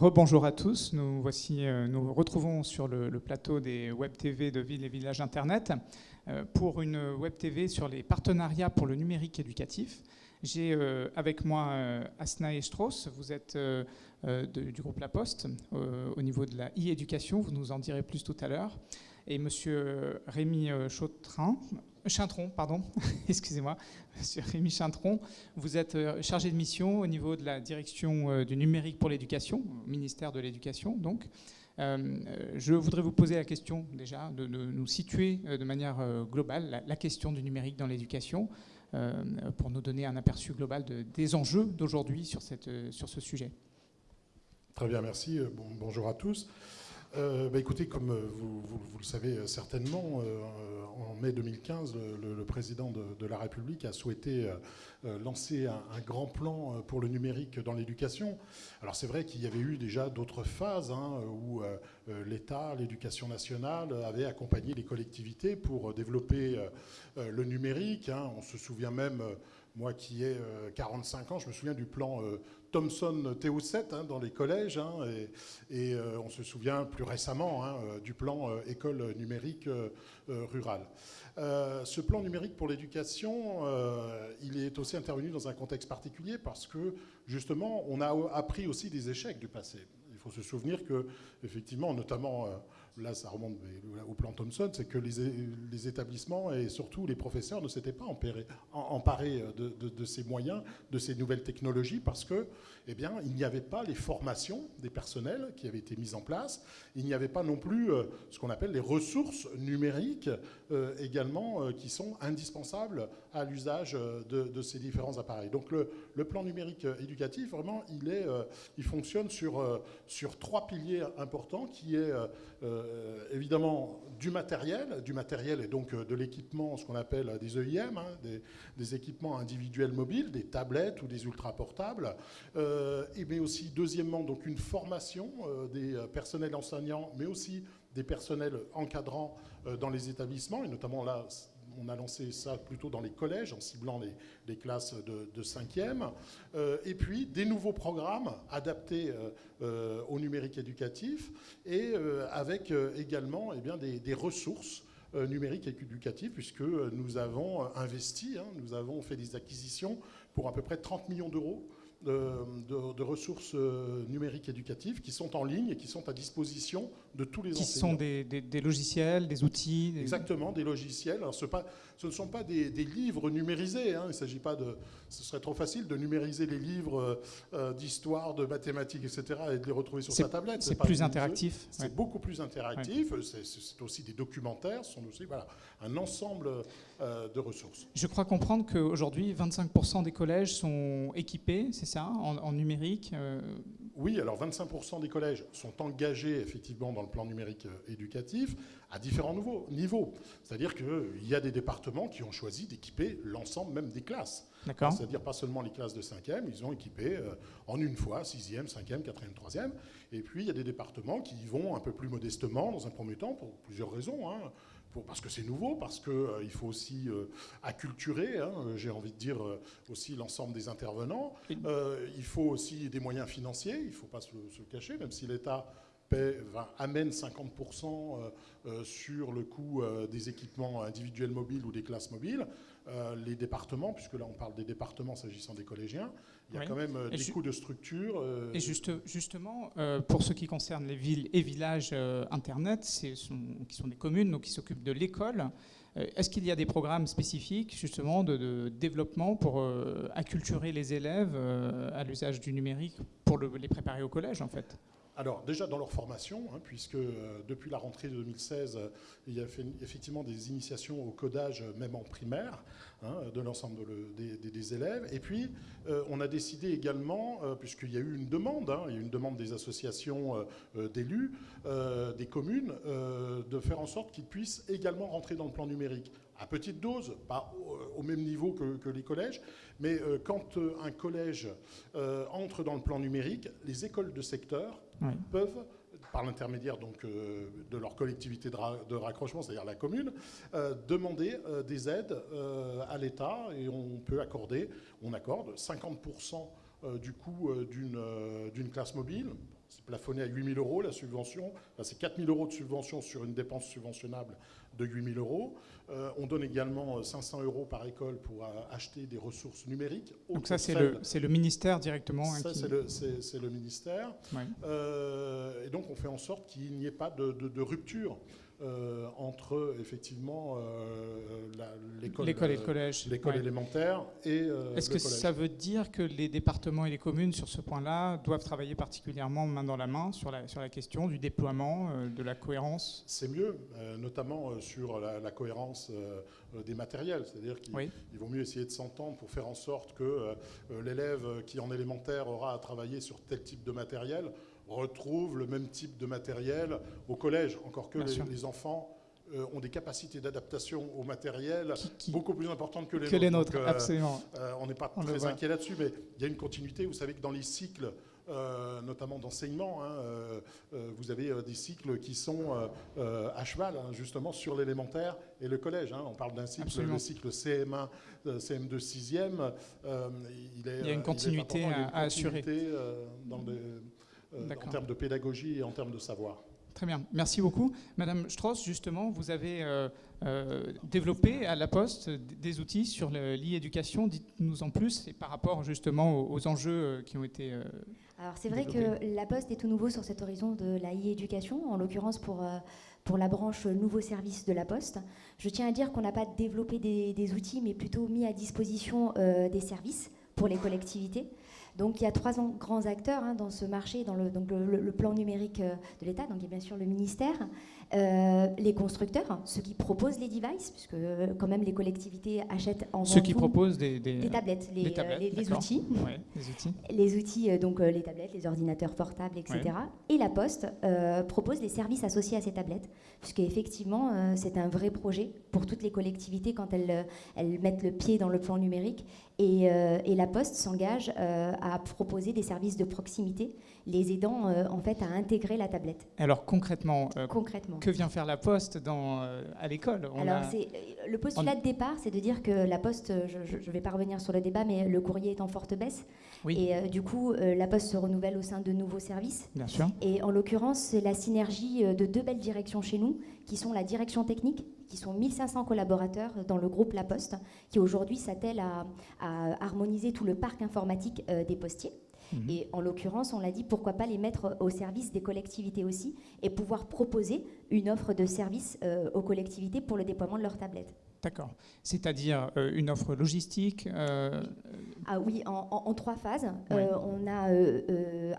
rebonjour à tous. Nous voici, euh, nous retrouvons sur le, plateau des web TV de Villes et Villages Internet euh, pour une web TV sur les partenariats pour le numérique éducatif. J'ai euh, avec moi Asna et Strauss. Vous êtes du groupe La Poste au niveau de la e-éducation. Vous nous en direz plus tout à l'heure. Et Monsieur Rémi Chautrin, Chintron, pardon, excusez-moi, Monsieur Rémi Chintron, vous êtes euh, chargé de mission au niveau de la direction euh, du numérique pour l'éducation, ministère de l'Éducation donc. Euh, je voudrais vous poser la question déjà de, nous situer de manière globale la, question du numérique dans l'éducation pour nous donner un aperçu global des enjeux d'aujourd'hui sur, sur ce sujet. Très bien, merci. bonjour à tous. Bah, écoutez, comme vous, le savez certainement, en mai 2015, le, président de, la République a souhaité euh, euh, lancer un, grand plan euh, pour le numérique dans l'éducation. Alors c'est vrai qu'il y avait eu déjà d'autres phases hein, où l'État, l'éducation nationale avaient accompagné les collectivités pour développer le numérique. Hein. On se souvient même moi qui ai 45 ans, je me souviens du plan Thomson TO7 hein, dans les collèges, hein, et, euh, on se souvient plus récemment hein, euh, du plan euh, école numérique rurale. ce plan numérique pour l'éducation, il est aussi intervenu dans un contexte particulier parce que justement, on a appris aussi des échecs du passé. Il faut se souvenir que, effectivement, notamment là ça remonte au plan Thomson, c'est que les, établissements et surtout les professeurs ne s'étaient pas emparés, de, ces moyens, de ces nouvelles technologies, parce que, eh bien, il n'y avait pas les formations des personnels qui avaient été mises en place, il n'y avait pas non plus euh, ce qu'on appelle les ressources numériques euh, également euh, qui sont indispensables à l'usage de, ces différents appareils. Donc le, plan numérique éducatif, vraiment, il, il fonctionne sur, trois piliers importants, qui est euh, évidemment du matériel, du matériel et donc euh, de l'équipement, ce qu'on appelle des EIM, hein, des, équipements individuels mobiles, des tablettes ou des ultra-portables, euh, et mais aussi deuxièmement donc une formation des personnels enseignants, mais aussi des personnels encadrants dans les établissements, et notamment là, on a lancé ça plutôt dans les collèges, en ciblant les, classes de, 5e. Euh, et puis des nouveaux programmes adaptés euh, euh, au numérique éducatif et avec également eh bien, des, ressources numériques et éducatives, puisque nous avons investi, hein, nous avons fait des acquisitions pour à peu près 30 millions d'euros de, ressources euh, numériques éducatives qui sont en ligne et qui sont à disposition de tous les qui enseignants. Qui sont des, logiciels, des outils Exactement, des logiciels. Alors, ce, pas, ce, ne sont pas des, livres numérisés. Hein. Il s'agit pas de... Ce serait trop facile de numériser les livres euh, euh, d'histoire, de mathématiques, etc. et de les retrouver sur sa tablette. C'est plus interactif. C'est beaucoup plus interactif. C'est aussi des documentaires. Ce sont aussi voilà, un ensemble de ressources. Je crois comprendre qu'aujourd'hui, 25% des collèges sont équipés, c'est ça, en, numérique euh, Oui, alors 25% des collèges sont engagés effectivement dans le plan numérique euh, éducatif à différents niveaux. C'est-à-dire qu'il y a des départements qui ont choisi d'équiper l'ensemble même des classes. C'est-à-dire pas seulement les classes de 5e, ils ont équipé euh, en une fois 6e, 5e, 4e, 3e. Et puis il y a des départements qui y vont un peu plus modestement dans un premier temps pour plusieurs raisons. Hein parce que c'est nouveau, parce qu'il euh, faut aussi euh, acculturer, hein, j'ai envie de dire, euh, aussi l'ensemble des intervenants. il faut aussi des moyens financiers, il ne faut pas se, se, cacher, même si l'État amène 50% sur le coût des équipements individuels mobiles ou des classes mobiles. Les départements, puisque là on parle des départements s'agissant des collégiens, il y a quand même euh, des coûts de structure. Euh, et juste, justement, euh, pour ce qui concerne les villes et villages Internet, qui sont des communes donc qui s'occupent de l'école, est-ce qu'il y a des programmes spécifiques justement de, développement pour acculturer les élèves à l'usage du numérique pour les préparer au collège en fait? Alors déjà dans leur formation, hein, puisque depuis la rentrée de 2016, il y a fait, effectivement des initiations au codage même en primaire. Hein, de l'ensemble des, élèves. Et puis, euh, on a décidé également, euh, puisqu'il y a eu une demande, hein, il y a eu une demande des associations euh, d'élus, des communes, de faire en sorte qu'ils puissent également rentrer dans le plan numérique. À petite dose, pas au, même niveau que, les collèges, mais quand un collège entre dans le plan numérique, les écoles de secteur peuvent par l'intermédiaire donc euh, de leur collectivité de, raccrochement, c'est-à-dire la commune, euh, demander euh, des aides à l'État et on peut accorder, on accorde 50% du coût d'une classe mobile. C'est plafonné à 8 000 euros la subvention. c'est 4 000 euros de subvention sur une dépense subventionnable de 8 000 euros. Euh, on donne également 500 euh, euros par école pour euh, acheter des ressources numériques. Donc ça, c'est le, le, ministère directement hein, Ça, c'est le, ministère. et donc, on fait en sorte qu'il n'y ait pas de rupture euh, entre effectivement euh, l'école et le collège, l'école élémentaire et euh, Est-ce que ça veut dire que les départements et les communes sur ce point-là doivent travailler particulièrement main dans la main sur la, sur la question du déploiement, de la cohérence? C'est mieux, notamment sur la, cohérence des matériels, c'est-à-dire qu'il vaut mieux essayer de s'entendre pour faire en sorte que l'élève qui en élémentaire aura à travailler sur tel type de matériel retrouvent le même type de matériel au collège, encore que les, enfants euh, ont des capacités d'adaptation au matériel beaucoup plus importantes que les que Les nôtres euh, absolument. Euh, on n'est pas très inquiet là-dessus, mais il y a une continuité. Vous savez que dans les cycles, notamment d'enseignement, hein, vous avez des cycles qui sont à cheval, hein, justement, sur l'élémentaire et le collège. Hein. On parle d'un cycle, le cycle CM1, CM2, 6e. il, est, il, y a une continuité à, assurer. dans en termes de pédagogie et en termes de savoir. Très bien, merci beaucoup. Madame Strauss, justement, vous avez euh, euh, développé à la Poste des outils sur l'e-éducation. Dites-nous en plus, et par rapport justement aux, enjeux qui ont été. Alors c'est vrai que la Poste est tout nouveau sur cet horizon de la e-éducation, en l'occurrence pour, pour la branche nouveaux services de la Poste. Je tiens à dire qu'on n'a pas développé des, des, outils, mais plutôt mis à disposition des services pour les collectivités. Donc il y a trois grands acteurs hein, dans ce marché, dans le, le, plan numérique euh, de l'État. Donc il y a bien sûr le ministère, euh, les constructeurs, ceux qui proposent les devices, puisque euh, quand même les collectivités achètent en Ceux qui proposent des, tablettes, les, les, outils. les outils. Les outils, donc les tablettes, les ordinateurs portables, etc. Et la Poste propose les services associés à ces tablettes, puisque effectivement c'est un vrai projet pour toutes les collectivités quand elles, elles mettent le pied dans le plan numérique. Et, et la Poste s'engage à proposer des services de proximité, les aidant en fait à intégrer la tablette. Alors concrètement, concrètement que vient faire la Poste dans, euh, à l'école? Alors, le postulat de départ, c'est de dire que la Poste, je ne vais pas revenir sur le débat, mais le courrier est en forte baisse. Et euh, du coup, euh, la Poste se renouvelle au sein de nouveaux services. Bien sûr. Et en l'occurrence, c'est la synergie de deux belles directions chez nous, qui sont la direction technique, qui sont 1500 collaborateurs dans le groupe La Poste, qui aujourd'hui s'attelle à, à, harmoniser tout le parc informatique des postiers. Mhm. Et en l'occurrence, on l'a dit, pourquoi pas les mettre au service des collectivités aussi et pouvoir proposer une offre de service euh, aux collectivités pour le déploiement de leurs tablettes. D'accord. C'est-à-dire euh, une offre logistique euh, Ah oui, en, trois phases. Euh, on a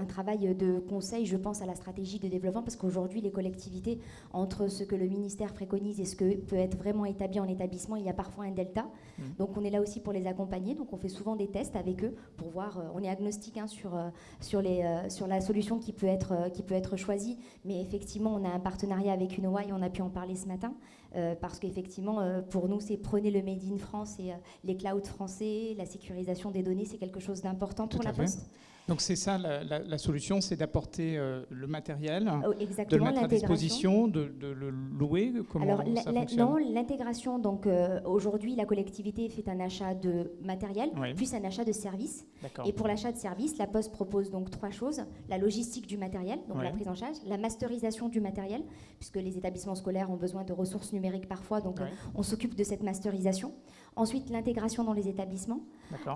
un travail de conseil, je pense, à la stratégie de développement, parce qu'aujourd'hui, les collectivités, entre ce que le ministère préconise et ce que peut être vraiment établi en établissement, il y a parfois un delta. Mmh. Donc on est là aussi pour les accompagner. Donc on fait souvent des tests avec eux pour voir. on est agnostique hein, sur, sur, les, sur la solution qui peut, être, qui peut être choisie, mais effectivement, on a un partenariat avec UNOA et on a pu en parler ce matin. Euh, parce qu'effectivement, euh, pour nous, c'est prenez le Made in France et euh, les clouds français, la sécurisation des données, c'est quelque chose d'important pour la Poste. Donc c'est ça la, solution, c'est d'apporter le matériel, oh, de le mettre à disposition, de, le louer. Comment Alors, ça non, l'intégration. Donc aujourd'hui, la collectivité fait un achat de matériel, puis un achat de services. Et pour l'achat de services, la Poste propose donc trois choses la logistique du matériel, donc la prise en charge, la masterisation du matériel, puisque les établissements scolaires ont besoin de ressources numérique parfois, donc on s'occupe de cette masterisation. Ensuite, l'intégration dans les établissements.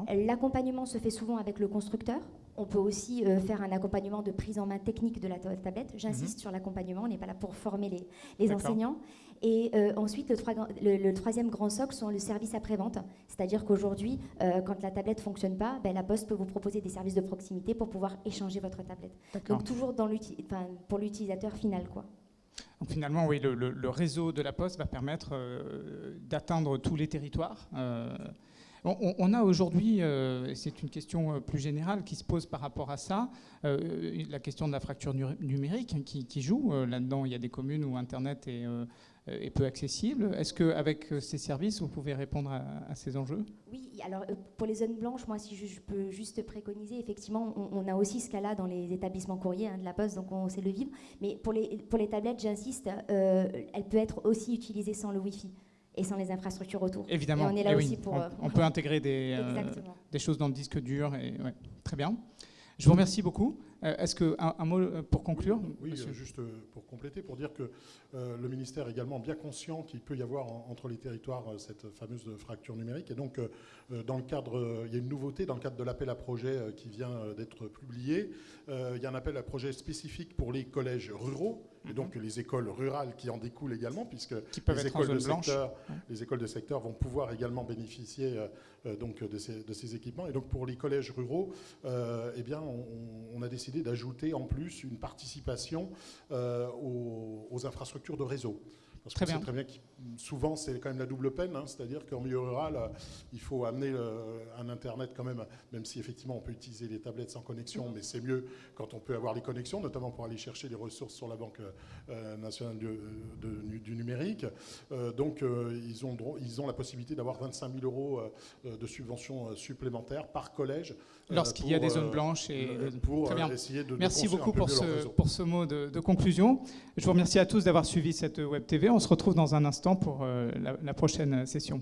L'accompagnement se fait souvent avec le constructeur. On peut aussi euh, faire un accompagnement de prise en main technique de la tablette. J'insiste mhm. sur l'accompagnement, on n'est pas là pour former les, les enseignants. Et euh, ensuite, le, troisième grand socle sont le service après-vente. C'est-à-dire qu'aujourd'hui, euh, quand la tablette ne fonctionne pas, ben, la Poste peut vous proposer des services de proximité pour pouvoir échanger votre tablette. Donc toujours dans pour l'utilisateur final. quoi. Donc finalement, oui, le, réseau de la Poste va permettre euh, d'atteindre tous les territoires. Euh, on, a aujourd'hui, euh, c'est une question plus générale qui se pose par rapport à ça, la question de la fracture numérique qui, joue. Là-dedans, il y a des communes où Internet est euh, est peu accessible. Est-ce qu'avec euh, ces services, vous pouvez répondre à, ces enjeux? Oui, alors euh, pour les zones blanches, moi, si je, peux juste préconiser, effectivement, on, a aussi ce cas-là dans les établissements courriers hein, de la Poste, donc on sait le vivre. Mais pour les, pour les tablettes, j'insiste, elle peut être aussi utilisée sans le Wi-Fi. et sans les infrastructures autour. Évidemment. Et on est là aussi pour. On, peut intégrer des, des choses dans le disque dur. Et, très bien. Je vous remercie beaucoup. Euh, est-ce que un, mot euh, pour conclure Oui, euh, juste pour compléter, pour dire que le ministère est également bien conscient qu'il peut y avoir entre les territoires cette fameuse fracture numérique. Et donc, dans le cadre, il y a une nouveauté dans le cadre de l'appel à projet qui vient d'être publié. il y a un appel à projet spécifique pour les collèges ruraux et mhm. donc les écoles rurales qui en découlent également, puisque les, écoles de secteur, les écoles de secteur vont pouvoir également bénéficier donc de ces, de ces, équipements. Et donc pour les collèges ruraux, eh bien, on, on a décidé d'ajouter en plus une participation euh, aux, infrastructures de réseau. Parce très bien. très bien que souvent, c'est quand même la double peine, hein. c'est-à-dire qu'en milieu rural, euh, il faut amener euh, un Internet quand même, même si effectivement on peut utiliser les tablettes sans connexion, mais c'est mieux quand on peut avoir les connexions, notamment pour aller chercher les ressources sur la Banque nationale du numérique. donc, ils, ont, ils ont la possibilité d'avoir 25 000 euros de subventions supplémentaires par collège euh, Lorsqu'il y a des zones euh, blanches. Et, pour Très bien. essayer de Merci beaucoup pour ce, pour ce mot de, conclusion. Je vous remercie à tous d'avoir suivi cette Web TV. On se retrouve dans un instant pour euh, la prochaine session.